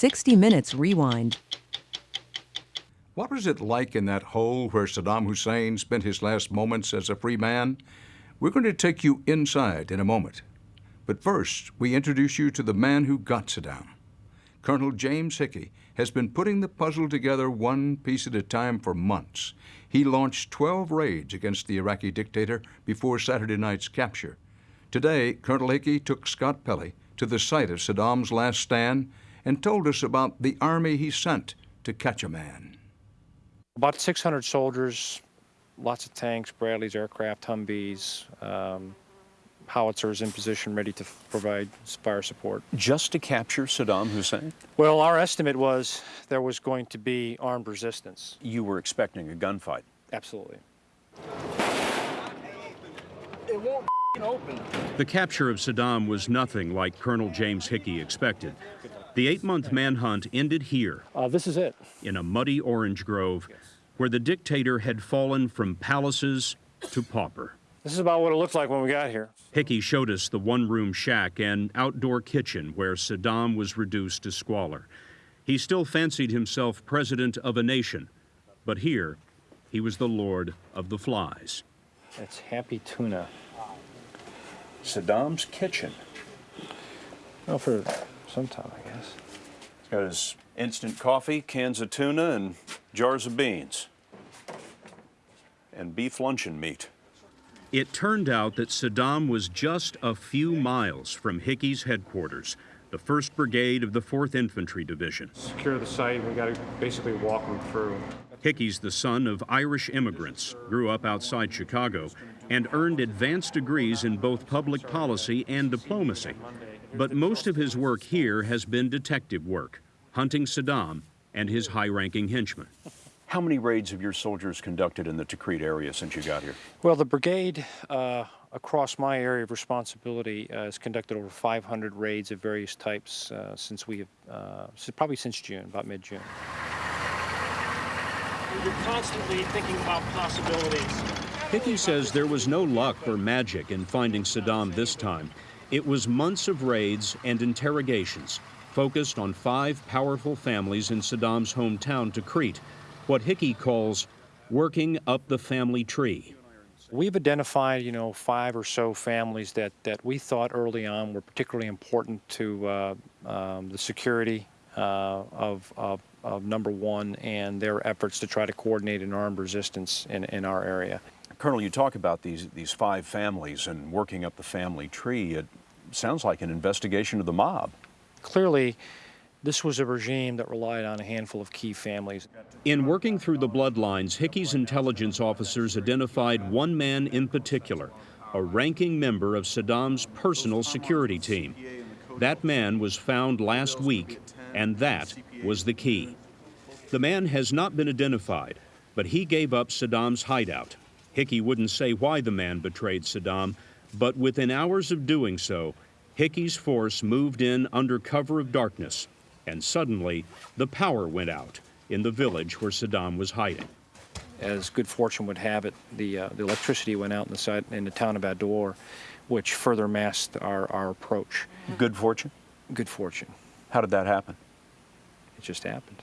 60 Minutes Rewind. What was it like in that hole where Saddam Hussein spent his last moments as a free man? We're going to take you inside in a moment. But first, we introduce you to the man who got Saddam. Colonel James Hickey has been putting the puzzle together one piece at a time for months. He launched 12 raids against the Iraqi dictator before Saturday night's capture. Today, Colonel Hickey took Scott Pelley to the site of Saddam's last stand and told us about the army he sent to catch a man. About 600 soldiers, lots of tanks, Bradleys, aircraft, Humvees, um, howitzers in position ready to provide fire support. Just to capture Saddam Hussein? Well, our estimate was there was going to be armed resistance. You were expecting a gunfight? Absolutely. It won't open. The capture of Saddam was nothing like Colonel James Hickey expected. The eight-month manhunt ended here. Uh, this is it. In a muddy orange grove where the dictator had fallen from palaces to pauper. This is about what it looked like when we got here. Hickey showed us the one-room shack and outdoor kitchen where Saddam was reduced to squalor. He still fancied himself president of a nation, but here he was the lord of the flies. That's happy tuna. Saddam's kitchen. Well, for some time, I guess. He's got his instant coffee, cans of tuna, and jars of beans. And beef luncheon meat. It turned out that Saddam was just a few miles from Hickey's headquarters, the 1st Brigade of the 4th Infantry Division. Secure the site, we got to basically walk them through. Hickey's the son of Irish immigrants, grew up outside Chicago, and earned advanced degrees in both public policy and diplomacy. But most of his work here has been detective work, hunting Saddam and his high-ranking henchmen. How many raids have your soldiers conducted in the Tikrit area since you got here? Well, the brigade uh, across my area of responsibility uh, has conducted over 500 raids of various types uh, since we have, uh, probably since June, about mid-June. You're constantly thinking about possibilities. Hickey says there was no luck or magic in finding Saddam this time. It was months of raids and interrogations focused on five powerful families in Saddam's hometown, Tikrit, what Hickey calls working up the family tree. We've identified, you know, five or so families that, that we thought early on were particularly important to uh, um, the security uh, of, of, of, number one and their efforts to try to coordinate an armed resistance in, in our area. Colonel, you talk about these, these five families and working up the family tree. It sounds like an investigation of the mob. Clearly, this was a regime that relied on a handful of key families. In working through the bloodlines, Hickey's intelligence officers identified one man in particular, a ranking member of Saddam's personal security team. That man was found last week, and that was the key. The man has not been identified, but he gave up Saddam's hideout. Hickey wouldn't say why the man betrayed Saddam, but within hours of doing so, Hickey's force moved in under cover of darkness and suddenly the power went out in the village where Saddam was hiding. As good fortune would have it, the, uh, the electricity went out in the, side, in the town of Ador, which further masked our, our approach. Good fortune? Good fortune. How did that happen? It just happened.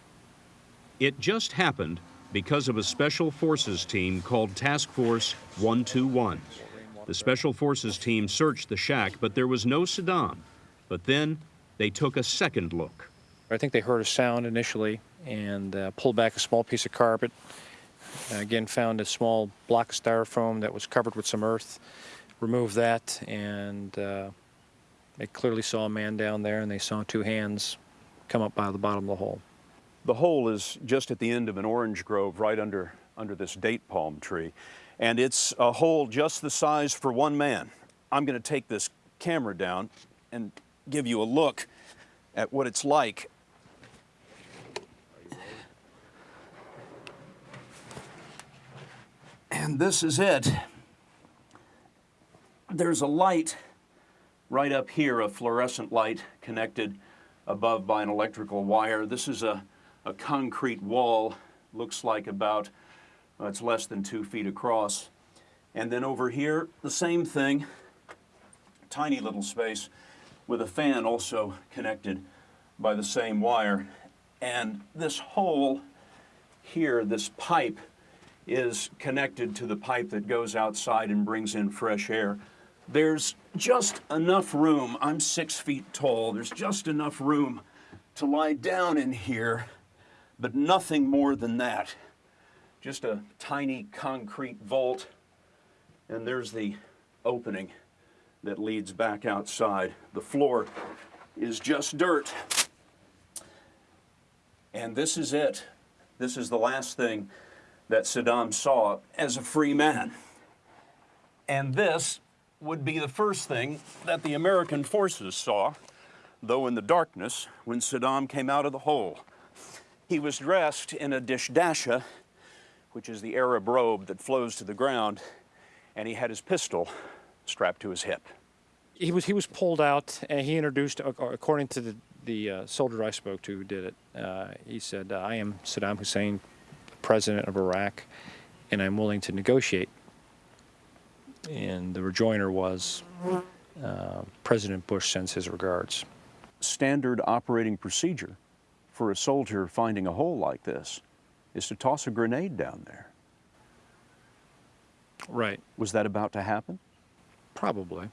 It just happened because of a special forces team called Task Force 121. The special forces team searched the shack, but there was no Saddam. But then they took a second look. I think they heard a sound initially and uh, pulled back a small piece of carpet. Uh, again, found a small block of styrofoam that was covered with some earth. Removed that, and uh, they clearly saw a man down there, and they saw two hands come up by the bottom of the hole. The hole is just at the end of an orange grove right under, under this date palm tree. And it's a hole just the size for one man. I'm going to take this camera down and give you a look at what it's like And this is it. There's a light right up here, a fluorescent light connected above by an electrical wire. This is a, a concrete wall, looks like about, Uh, it's less than two feet across. And then over here, the same thing, tiny little space with a fan also connected by the same wire. And this hole here, this pipe, is connected to the pipe that goes outside and brings in fresh air. There's just enough room. I'm six feet tall. There's just enough room to lie down in here, but nothing more than that. Just a tiny concrete vault, and there's the opening that leads back outside. The floor is just dirt. And this is it. This is the last thing that Saddam saw as a free man. And this would be the first thing that the American forces saw, though in the darkness, when Saddam came out of the hole. He was dressed in a dishdasha, which is the Arab robe that flows to the ground, and he had his pistol strapped to his hip. He was he was pulled out, and he introduced, according to the the uh, soldier I spoke to who did it. Uh, he said, "I am Saddam Hussein, president of Iraq, and I'm willing to negotiate." And the rejoinder was, uh, "President Bush sends his regards." Standard operating procedure for a soldier finding a hole like this is to toss a grenade down there. Right. Was that about to happen? Probably.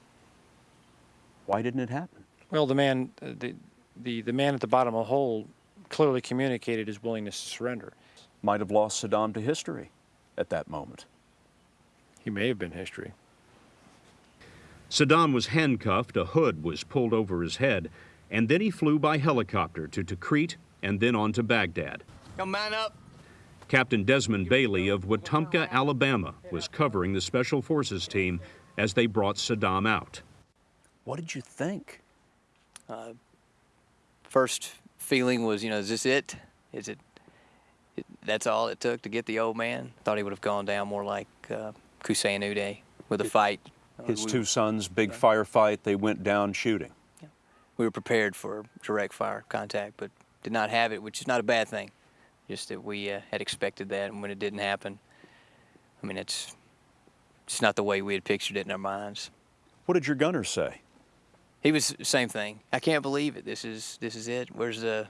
Why didn't it happen? Well, the man, uh, the, the the man at the bottom of the hole, clearly communicated his willingness to surrender. Might have lost Saddam to history at that moment. He may have been history. Saddam was handcuffed, a hood was pulled over his head, and then he flew by helicopter to Tikrit and then on to Baghdad. Yo, man up. Captain Desmond Bailey of Wetumpka, Alabama, was covering the Special Forces team as they brought Saddam out. What did you think? First feeling was, you know, is this it? Is it? it that's all it took to get the old man. Thought he would have gone down more like uh, Hussein Uday with a fight. Uh, His we, two sons, big firefight, they went down shooting. we were prepared for direct fire contact, but did not have it, which is not a bad thing. Just that we uh, had expected that, and when it didn't happen, I mean, it's it's not the way we had pictured it in our minds. What did your gunner say? He was same thing. I can't believe it. This is this is it. Where's the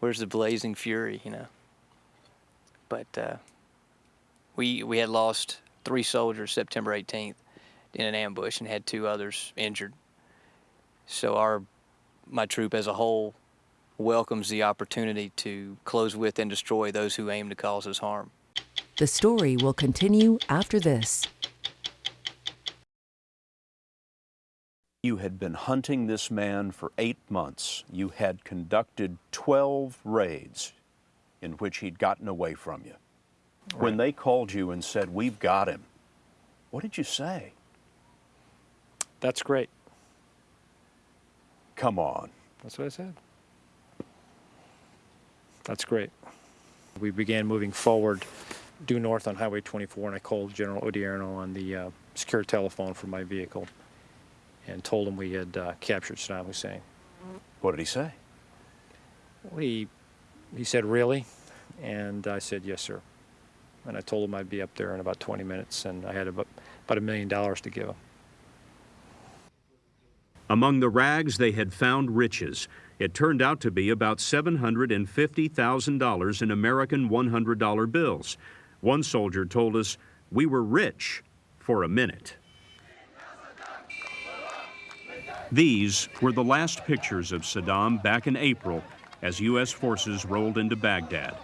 where's the blazing fury? You know. But uh, we we had lost three soldiers September 18th in an ambush and had two others injured. So our my troop as a whole welcomes the opportunity to close with and destroy those who aim to cause us harm. The story will continue after this. You had been hunting this man for eight months. You had conducted 12 raids in which he'd gotten away from you. When they called you and said, We've got him, what did you say? That's great. Come on. That's what I said. That's great. We began moving forward due north on Highway 24, and I called General Odierno on the uh, secure telephone from my vehicle and told him we had uh, captured Saddam Hussein. What did he say? Well, he, he said, Really? And I said, Yes, sir. And I told him I'd be up there in about 20 minutes, and I had about, about a million dollars to give him. Among the rags, they had found riches. It turned out to be about $750,000 in American $100 bills. One soldier told us, We were rich for a minute. These were the last pictures of Saddam back in April as U.S. forces rolled into Baghdad.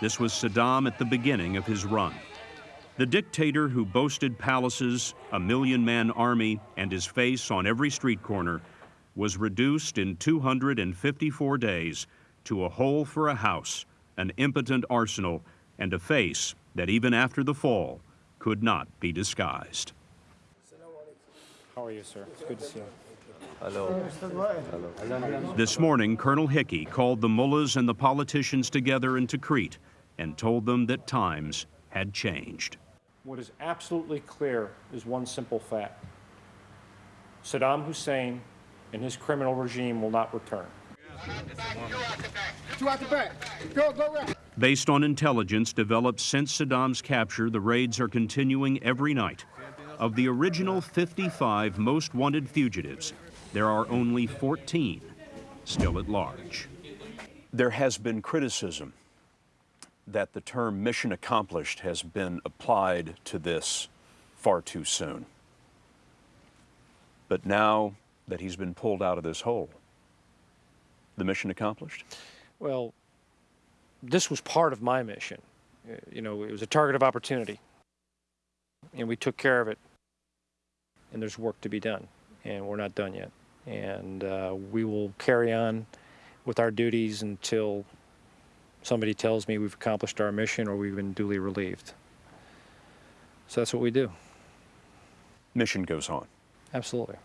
This was Saddam at the beginning of his run. The dictator who boasted palaces, a million man army, and his face on every street corner was reduced in 254 days to a hole for a house, an impotent arsenal, and a face that even after the fall could not be disguised. How are you, sir? It's good to see you. Hello. This morning, Colonel Hickey called the mullahs and the politicians together in Tikrit and told them that times had changed. What is absolutely clear is one simple fact Saddam Hussein and his criminal regime will not return. Based on intelligence developed since Saddam's capture, the raids are continuing every night. Of the original 55 most wanted fugitives, there are only 14 still at large. There has been criticism that the term mission accomplished has been applied to this far too soon. But now that he's been pulled out of this hole, the mission accomplished? Well, this was part of my mission. Uh, You know, it was a target of opportunity, and we took care of it. And there's work to be done, and we're not done yet. And uh, we will carry on with our duties until somebody tells me we've accomplished our mission or we've been duly relieved. So that's what we do. Mission goes on. Absolutely.